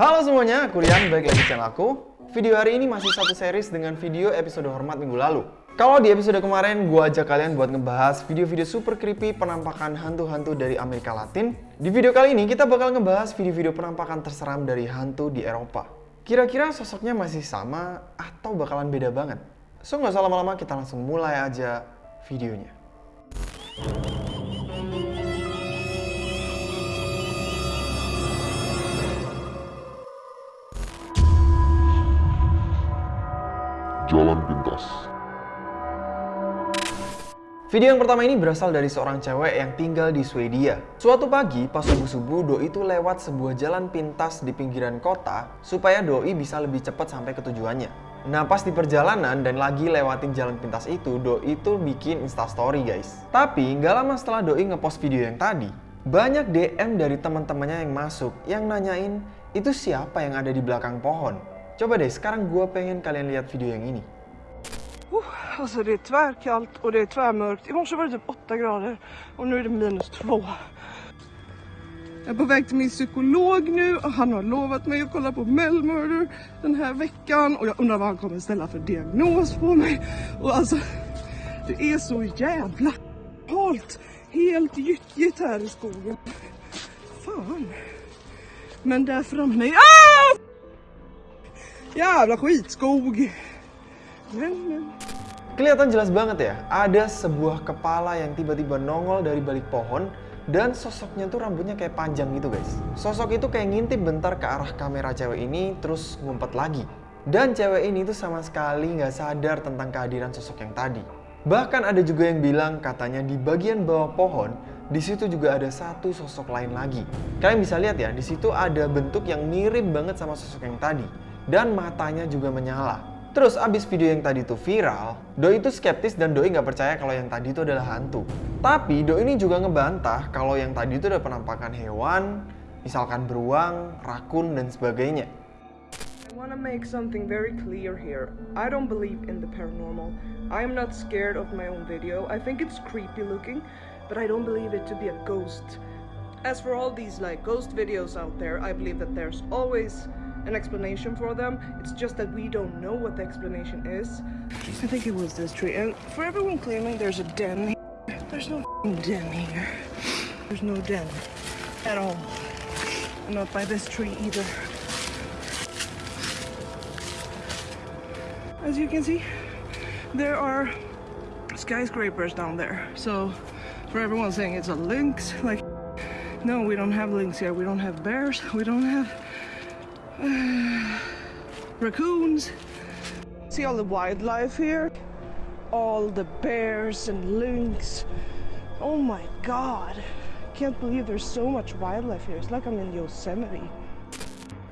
Halo semuanya, aku Rian, balik lagi channel aku. Video hari ini masih satu series dengan video episode hormat minggu lalu. Kalau di episode kemarin, gue ajak kalian buat ngebahas video-video super creepy penampakan hantu-hantu dari Amerika Latin. Di video kali ini, kita bakal ngebahas video-video penampakan terseram dari hantu di Eropa. Kira-kira sosoknya masih sama atau bakalan beda banget? So nggak usah lama-lama, kita langsung mulai aja videonya. Jalan Pintas. Video yang pertama ini berasal dari seorang cewek yang tinggal di Swedia. Suatu pagi, pas subuh-subuh, Doi itu lewat sebuah jalan pintas di pinggiran kota supaya Doi bisa lebih cepat sampai ke tujuannya. Nah, pas di perjalanan dan lagi lewatin jalan pintas itu, Doi itu bikin instastory guys. Tapi, nggak lama setelah Doi ngepost video yang tadi, banyak DM dari teman-temannya yang masuk yang nanyain, itu siapa yang ada di belakang pohon? Coba deh, sekarang gue pengen kalian lihat video yang ini. Uh, alltså det är tvärkallt och det är tvärmörkt. I morse var det typ 8 grader och nu är det minus 2. Jag är på väg till min psykolog nu och han har lovat mig att kolla på Melmurder den här veckan och jag undrar vad han kommer ställa för diagnos på mig. Och alltså, det är så jävla halt, helt gyttjigt här i skogen. Fan. Men där framme, ah! Jävla skitskog. Men. Kelihatan jelas banget ya, ada sebuah kepala yang tiba-tiba nongol dari balik pohon dan sosoknya tuh rambutnya kayak panjang gitu guys. Sosok itu kayak ngintip bentar ke arah kamera cewek ini terus ngumpet lagi. Dan cewek ini tuh sama sekali nggak sadar tentang kehadiran sosok yang tadi. Bahkan ada juga yang bilang katanya di bagian bawah pohon di situ juga ada satu sosok lain lagi. Kalian bisa lihat ya, di situ ada bentuk yang mirip banget sama sosok yang tadi dan matanya juga menyala. Terus abis video yang tadi tuh viral, Doi itu skeptis dan Doi nggak percaya kalau yang tadi itu adalah hantu. Tapi Doi ini juga ngebantah kalau yang tadi itu adalah penampakan hewan, misalkan beruang, rakun, dan sebagainya. I want to make something very clear here. I don't believe in the paranormal. I am not scared of my own video. I think it's creepy looking, but I don't believe it to be a ghost. As for all these like ghost videos out there, I believe that there's always an explanation for them. It's just that we don't know what the explanation is. I think it was this tree. And for everyone claiming there's a den here, there's no den here. There's no den at all. Not by this tree either. As you can see, there are skyscrapers down there. So for everyone saying it's a lynx, like, no, we don't have lynx here. We don't have bears. We don't have raccoons. See all the wildlife here? All the bears and lynx. Oh my god. Can't believe there's so much wildlife here. It's like I'm in Yosemite.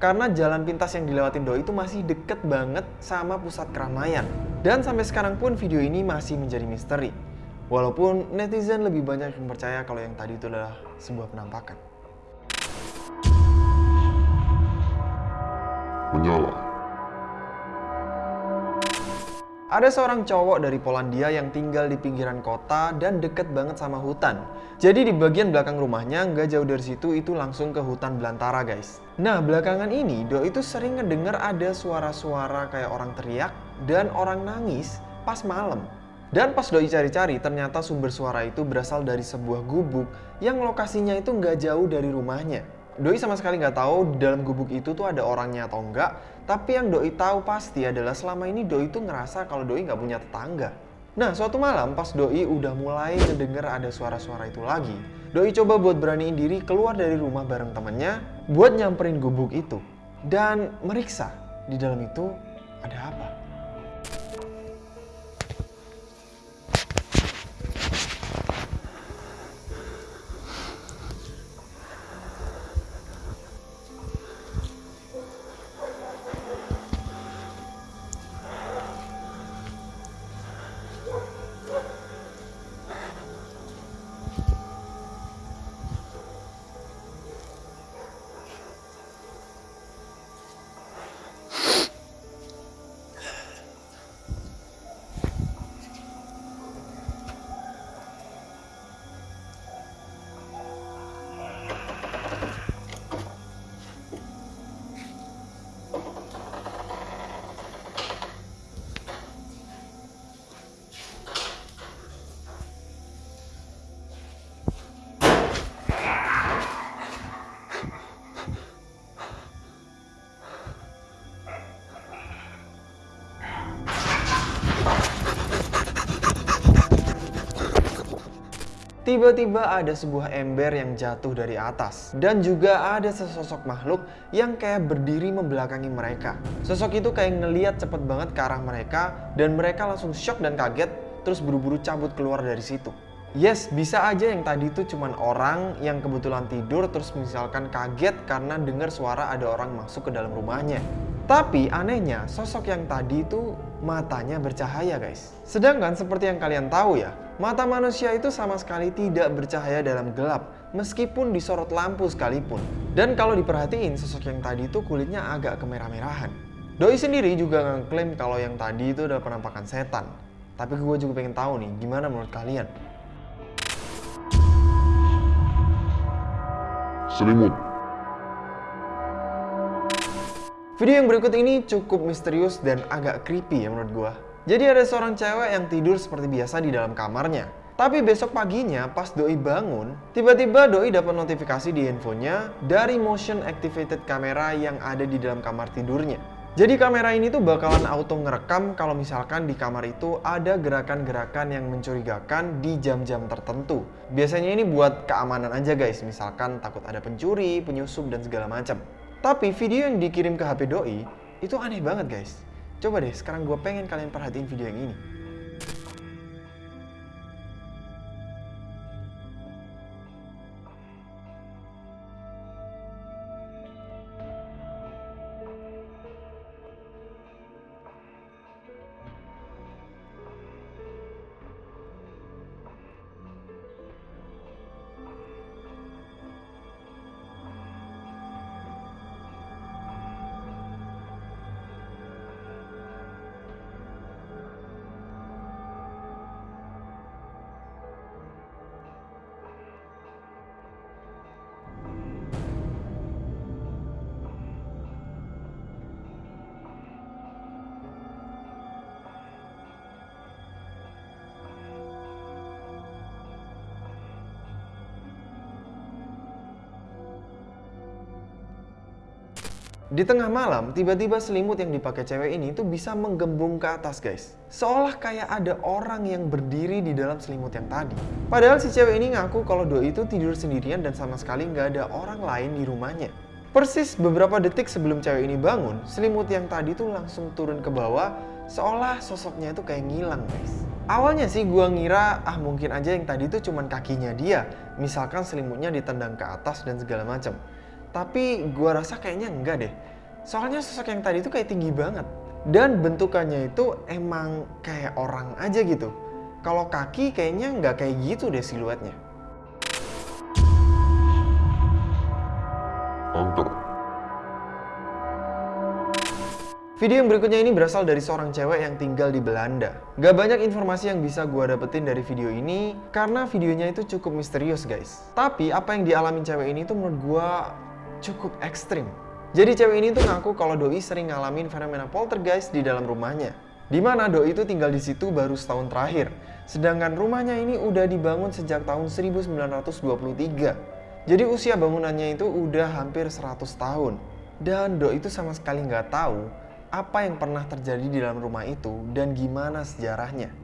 Karena jalan pintas yang dilewatin Doi itu masih deket banget sama pusat keramaian. Dan sampai sekarang pun video ini masih menjadi misteri. Walaupun netizen lebih banyak yang percaya kalau yang tadi itu adalah sebuah penampakan. Menyala. Ada seorang cowok dari Polandia yang tinggal di pinggiran kota dan deket banget sama hutan. Jadi di bagian belakang rumahnya nggak jauh dari situ itu langsung ke hutan belantara guys. Nah belakangan ini Do itu sering ngedenger ada suara-suara kayak orang teriak dan orang nangis pas malam. Dan pas Doi cari-cari ternyata sumber suara itu berasal dari sebuah gubuk yang lokasinya itu nggak jauh dari rumahnya. Doi sama sekali nggak tahu di dalam gubuk itu tuh ada orangnya atau enggak. Tapi yang Doi tahu pasti adalah selama ini Doi tuh ngerasa kalau Doi nggak punya tetangga. Nah, suatu malam pas Doi udah mulai ngedenger ada suara-suara itu lagi, Doi coba buat beraniin diri keluar dari rumah bareng temennya buat nyamperin gubuk itu. Dan meriksa di dalam itu ada apa. Tiba-tiba ada sebuah ember yang jatuh dari atas. Dan juga ada sesosok makhluk yang kayak berdiri membelakangi mereka. Sosok itu kayak ngeliat cepet banget ke arah mereka dan mereka langsung shock dan kaget terus buru-buru cabut keluar dari situ. Yes, bisa aja yang tadi itu cuman orang yang kebetulan tidur terus misalkan kaget karena dengar suara ada orang masuk ke dalam rumahnya. Tapi anehnya, sosok yang tadi itu matanya bercahaya guys. Sedangkan seperti yang kalian tahu ya, mata manusia itu sama sekali tidak bercahaya dalam gelap, meskipun disorot lampu sekalipun. Dan kalau diperhatiin, sosok yang tadi itu kulitnya agak kemerah-merahan. Doi sendiri juga ngeklaim kalau yang tadi itu adalah penampakan setan. Tapi gue juga pengen tahu nih, gimana menurut kalian? Selimut. Video yang berikut ini cukup misterius dan agak creepy ya menurut gua. Jadi ada seorang cewek yang tidur seperti biasa di dalam kamarnya. Tapi besok paginya pas Doi bangun, tiba-tiba Doi dapat notifikasi di handphonenya dari motion activated kamera yang ada di dalam kamar tidurnya. Jadi kamera ini tuh bakalan auto ngerekam kalau misalkan di kamar itu ada gerakan-gerakan yang mencurigakan di jam-jam tertentu. Biasanya ini buat keamanan aja guys, misalkan takut ada pencuri, penyusup, dan segala macam. Tapi video yang dikirim ke HP Doi itu aneh banget guys. Coba deh sekarang gue pengen kalian perhatiin video yang ini. Di tengah malam, tiba-tiba selimut yang dipakai cewek ini tuh bisa menggembung ke atas guys. Seolah kayak ada orang yang berdiri di dalam selimut yang tadi. Padahal si cewek ini ngaku kalau Doi itu tidur sendirian dan sama sekali nggak ada orang lain di rumahnya. Persis beberapa detik sebelum cewek ini bangun, selimut yang tadi tuh langsung turun ke bawah, seolah sosoknya itu kayak ngilang guys. Awalnya sih gua ngira ah mungkin aja yang tadi tuh cuman kakinya dia, misalkan selimutnya ditendang ke atas dan segala macam. Tapi gua rasa kayaknya enggak deh. Soalnya sosok yang tadi itu kayak tinggi banget. Dan bentukannya itu emang kayak orang aja gitu. Kalau kaki kayaknya nggak kayak gitu deh siluetnya. Angker. Video yang berikutnya ini berasal dari seorang cewek yang tinggal di Belanda. Gak banyak informasi yang bisa gue dapetin dari video ini karena videonya itu cukup misterius guys. Tapi apa yang dialami cewek ini tuh menurut gue cukup ekstrim. Jadi cewek ini tuh ngaku kalau Doi sering ngalamin fenomena poltergeist di dalam rumahnya. Di mana Doi itu tinggal di situ baru setahun terakhir. Sedangkan rumahnya ini udah dibangun sejak tahun 1923. Jadi usia bangunannya itu udah hampir 100 tahun. Dan Doi itu sama sekali nggak tahu apa yang pernah terjadi di dalam rumah itu dan gimana sejarahnya.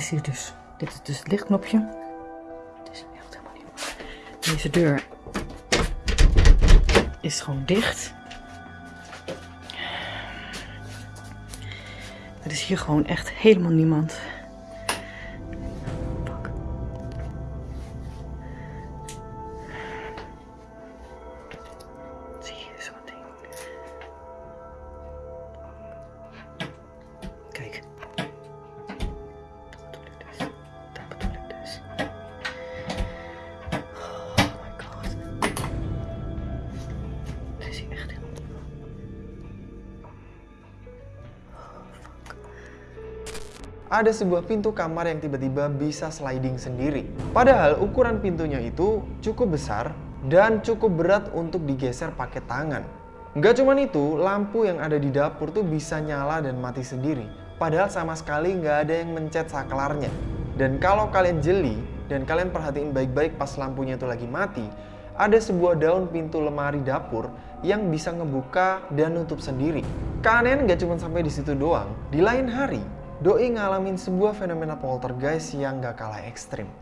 is hier dus. Dit is dus het lichtknopje. Het is echt helemaal niet. Deze deur is gewoon dicht. Er is hier gewoon echt helemaal niemand. Ada sebuah pintu kamar yang tiba-tiba bisa sliding sendiri. Padahal ukuran pintunya itu cukup besar dan cukup berat untuk digeser pakai tangan. Nggak cuman itu, lampu yang ada di dapur tuh bisa nyala dan mati sendiri. Padahal sama sekali nggak ada yang mencet saklarnya. Dan kalau kalian jeli dan kalian perhatiin baik-baik pas lampunya itu lagi mati, ada sebuah daun pintu lemari dapur yang bisa ngebuka dan nutup sendiri. Keanehan nggak cuma sampai di situ doang. Di lain hari, Doi ngalamin sebuah fenomena poltergeist yang gak kalah ekstrim.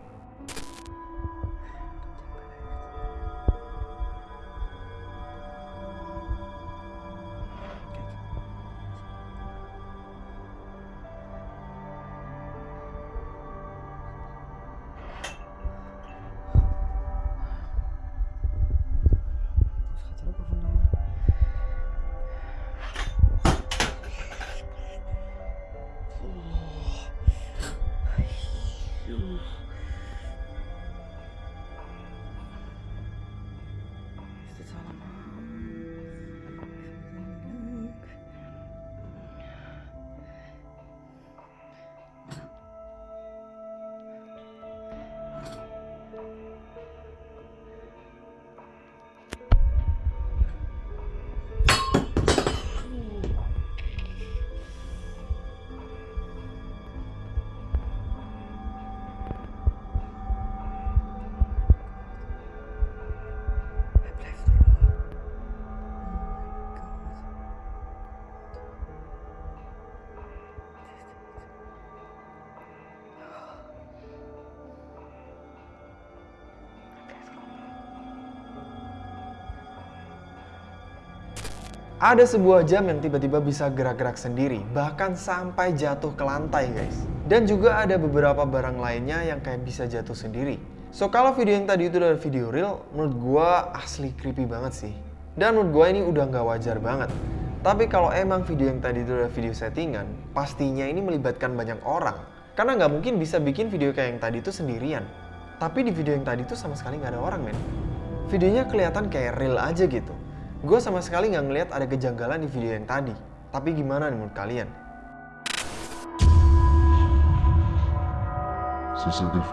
哎呦！Ada sebuah jam yang tiba-tiba bisa gerak-gerak sendiri, bahkan sampai jatuh ke lantai guys. Dan juga ada beberapa barang lainnya yang kayak bisa jatuh sendiri. So kalau video yang tadi itu adalah video real, menurut gua asli creepy banget sih. Dan menurut gua ini udah nggak wajar banget. Tapi kalau emang video yang tadi itu adalah video settingan, pastinya ini melibatkan banyak orang. Karena nggak mungkin bisa bikin video kayak yang tadi itu sendirian. Tapi di video yang tadi itu sama sekali nggak ada orang men. Videonya kelihatan kayak real aja gitu. Gue sama sekali nggak ngeliat ada kejanggalan di video yang tadi. Tapi gimana nih menurut kalian? CCTV.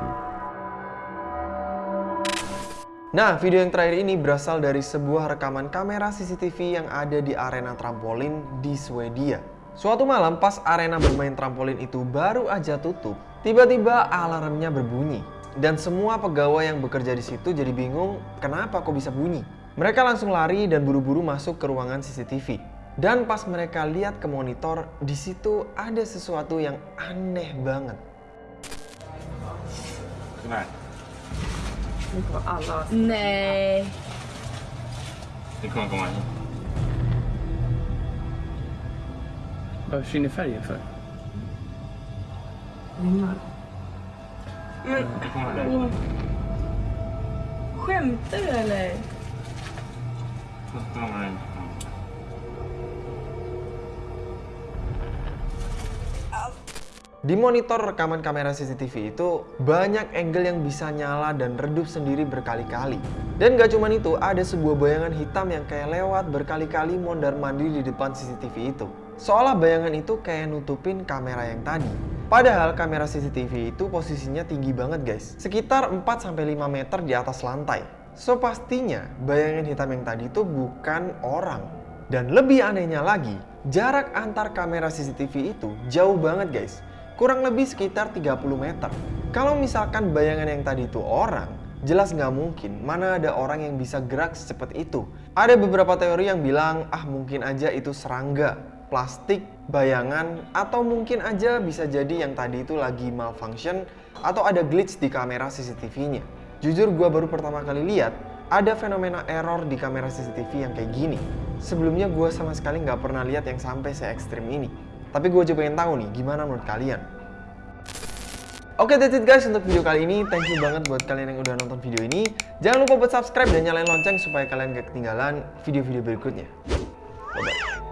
Nah, video yang terakhir ini berasal dari sebuah rekaman kamera CCTV yang ada di arena trampolin di Swedia. Suatu malam pas arena bermain trampolin itu baru aja tutup, tiba-tiba alarmnya berbunyi. Dan semua pegawai yang bekerja di situ jadi bingung kenapa kok bisa bunyi. Mereka langsung lari dan buru-buru masuk ke ruangan CCTV. Dan pas mereka lihat ke monitor, di situ ada sesuatu yang aneh banget. Här. Nu kommer alla... Nej. Det kommer komma hit. Vad försvinner färgen för? Ringar. Det kommer där. Skämtar du eller? Di monitor rekaman kamera CCTV itu banyak angle yang bisa nyala dan redup sendiri berkali-kali. Dan gak cuman itu, ada sebuah bayangan hitam yang kayak lewat berkali-kali mondar mandir di depan CCTV itu. Seolah bayangan itu kayak nutupin kamera yang tadi. Padahal kamera CCTV itu posisinya tinggi banget guys, sekitar 4-5 meter di atas lantai. So pastinya bayangan hitam yang tadi itu bukan orang. Dan lebih anehnya lagi, jarak antar kamera CCTV itu jauh banget guys. Kurang lebih sekitar 30 meter. Kalau misalkan bayangan yang tadi itu orang, jelas nggak mungkin mana ada orang yang bisa gerak secepat itu. Ada beberapa teori yang bilang, ah mungkin aja itu serangga, plastik, bayangan, atau mungkin aja bisa jadi yang tadi itu lagi malfunction atau ada glitch di kamera CCTV-nya. Jujur gua baru pertama kali lihat ada fenomena error di kamera CCTV yang kayak gini. Sebelumnya gue sama sekali nggak pernah lihat yang sampai se ekstrim ini. Tapi gue juga pengen tahu nih, gimana menurut kalian? Oke, that's it guys untuk video kali ini. Thank you banget buat kalian yang udah nonton video ini. Jangan lupa buat subscribe dan nyalain lonceng supaya kalian gak ketinggalan video-video berikutnya. Bye-bye.